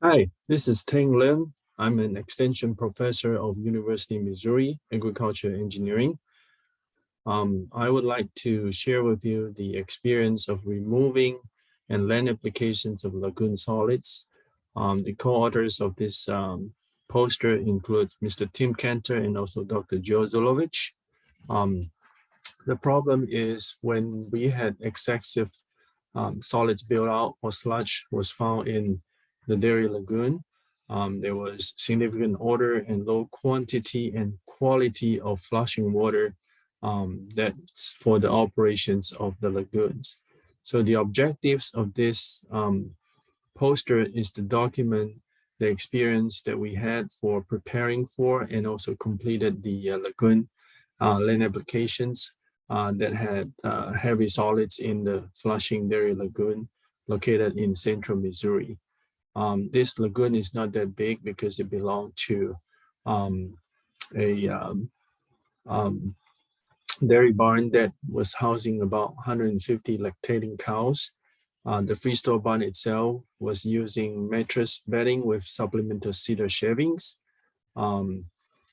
Hi, this is Teng Lim. I'm an extension professor of University of Missouri Agriculture Engineering. Um, I would like to share with you the experience of removing and land applications of lagoon solids. Um, the co-authors of this um, poster include Mr. Tim Cantor and also Dr. Joe Zulovich. Um, the problem is when we had excessive um, solids built out or sludge was found in the Dairy Lagoon. Um, there was significant order and low quantity and quality of flushing water um, that's for the operations of the lagoons. So the objectives of this um, poster is to document the experience that we had for preparing for and also completed the uh, lagoon uh, land applications uh, that had uh, heavy solids in the Flushing Dairy Lagoon located in central Missouri. Um, this lagoon is not that big because it belonged to um, a um, um, dairy barn that was housing about 150 lactating cows. Uh, the freestall barn itself was using mattress bedding with supplemental cedar shavings. Um,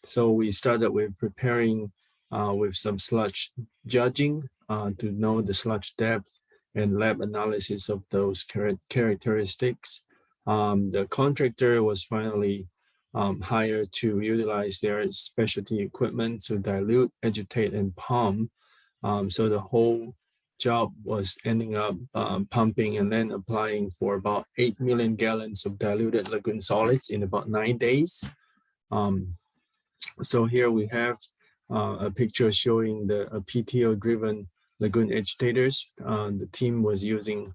so we started with preparing uh, with some sludge judging uh, to know the sludge depth and lab analysis of those char characteristics. Um, the contractor was finally um, hired to utilize their specialty equipment to dilute, agitate, and pump. Um, so the whole job was ending up um, pumping and then applying for about 8 million gallons of diluted lagoon solids in about nine days. Um, so here we have uh, a picture showing the PTO driven lagoon agitators. Uh, the team was using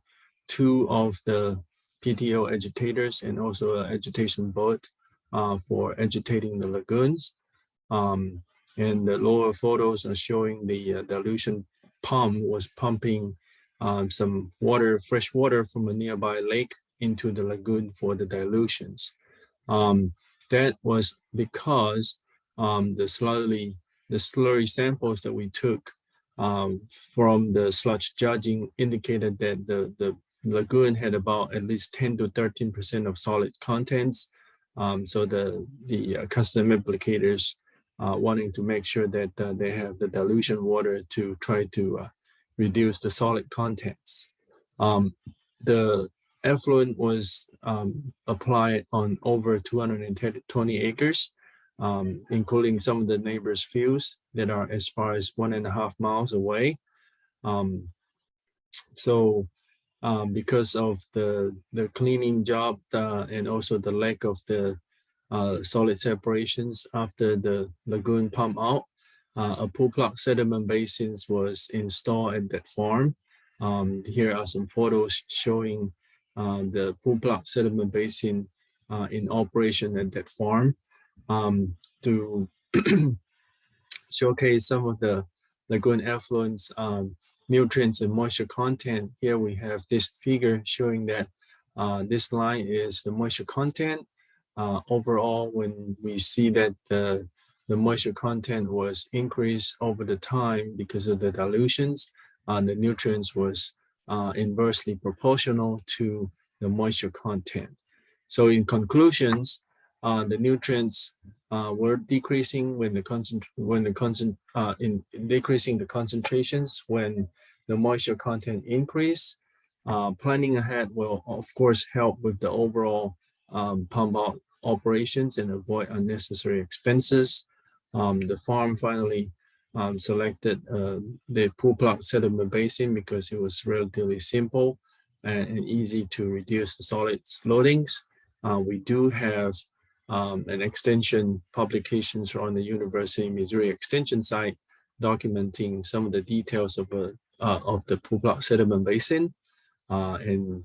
two of the PTO agitators and also an agitation boat uh, for agitating the lagoons. Um, and the lower photos are showing the uh, dilution pump was pumping um, some water, fresh water from a nearby lake into the lagoon for the dilutions. Um, that was because um, the slowly the slurry samples that we took um, from the sludge judging indicated that the, the lagoon had about at least 10 to 13% of solid contents. Um, so the, the uh, custom applicators uh, wanting to make sure that uh, they have the dilution water to try to uh, reduce the solid contents. Um, the effluent was um, applied on over 220 acres um, including some of the neighbors' fields that are as far as one and a half miles away. Um, so um, because of the, the cleaning job uh, and also the lack of the uh, solid separations after the lagoon pump out, uh, a pool plug sediment basins was installed at that farm. Um, here are some photos showing uh, the pool plug sediment basin uh, in operation at that farm um, to showcase some of the lagoon effluents, um, nutrients and moisture content. Here we have this figure showing that uh, this line is the moisture content. Uh, overall, when we see that the, the moisture content was increased over the time because of the dilutions, uh, the nutrients was uh, inversely proportional to the moisture content. So in conclusions, uh, the nutrients uh, were decreasing when the concent when the concent uh, in, decreasing the concentrations when the moisture content increase. Uh, planning ahead will of course help with the overall um, pump out operations and avoid unnecessary expenses. Um, the farm finally um, selected uh, the pool plug sediment basin because it was relatively simple and, and easy to reduce the solids loadings. Uh, we do have um, and extension publications on the University of Missouri Extension site documenting some of the details of, a, uh, of the pool sediment basin. Uh, and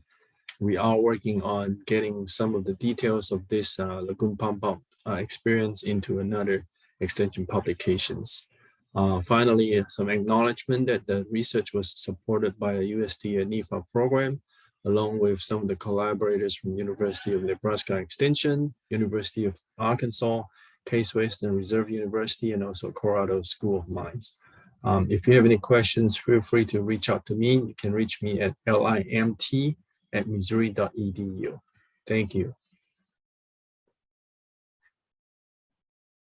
we are working on getting some of the details of this uh, lagoon pump up uh, experience into another extension publications. Uh, finally, some acknowledgement that the research was supported by a USDA NIFA program along with some of the collaborators from University of Nebraska Extension, University of Arkansas, Case Western Reserve University, and also Colorado School of Mines. Um, if you have any questions, feel free to reach out to me. You can reach me at limt at missouri.edu. Thank you.